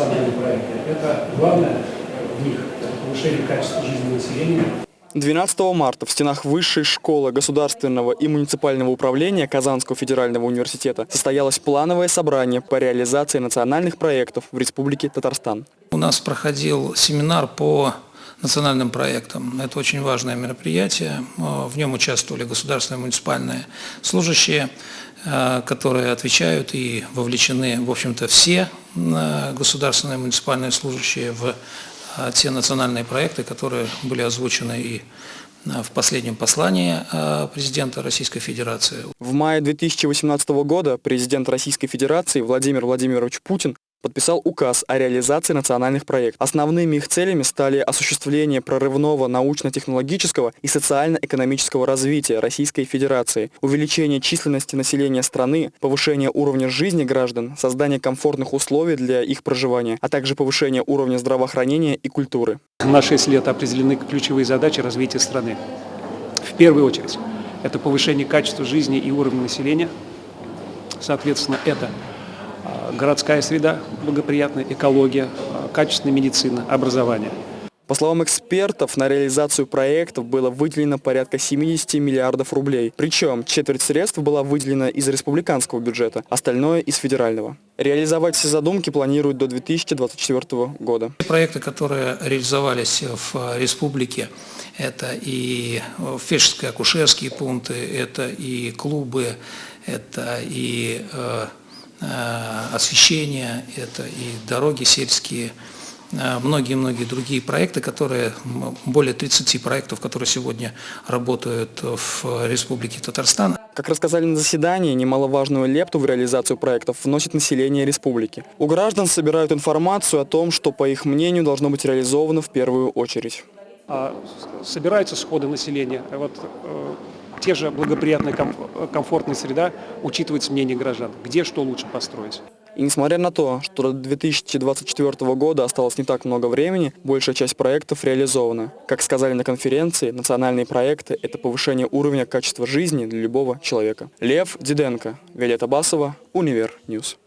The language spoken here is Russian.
национальные проекты. Это главное в них – повышение качества жизни населения, 12 марта в стенах Высшей школы государственного и муниципального управления Казанского федерального университета состоялось плановое собрание по реализации национальных проектов в Республике Татарстан. У нас проходил семинар по национальным проектам. Это очень важное мероприятие. В нем участвовали государственные муниципальные служащие, э, которые отвечают и вовлечены, в общем-то, все э, государственные муниципальные служащие в э, те национальные проекты, которые были озвучены и в последнем послании президента Российской Федерации. В мае 2018 года президент Российской Федерации Владимир Владимирович Путин подписал указ о реализации национальных проектов. Основными их целями стали осуществление прорывного научно-технологического и социально-экономического развития Российской Федерации, увеличение численности населения страны, повышение уровня жизни граждан, создание комфортных условий для их проживания, а также повышение уровня здравоохранения и культуры. На 6 лет определены ключевые задачи развития страны. В первую очередь, это повышение качества жизни и уровня населения. Соответственно, это городская среда благоприятная, экология, качественная медицина, образование. По словам экспертов, на реализацию проектов было выделено порядка 70 миллиардов рублей. Причем четверть средств была выделена из республиканского бюджета, остальное из федерального. Реализовать все задумки планируют до 2024 года. Проекты, которые реализовались в республике, это и фельдшерские акушерские пункты, это и клубы, это и э, Э, освещение, это и дороги сельские, э, многие-многие другие проекты, которые, более 30 проектов, которые сегодня работают в Республике Татарстан. Как рассказали на заседании, немаловажную лепту в реализацию проектов вносит население республики. У граждан собирают информацию о том, что, по их мнению, должно быть реализовано в первую очередь. А, собираются сходы населения. Вот э, те же благоприятная, комфортная среда, учитывается мнение граждан, где что лучше построить. И несмотря на то, что до 2024 года осталось не так много времени, большая часть проектов реализована. Как сказали на конференции, национальные проекты – это повышение уровня качества жизни для любого человека. Лев Диденко, Виолетта Басова, Univer News.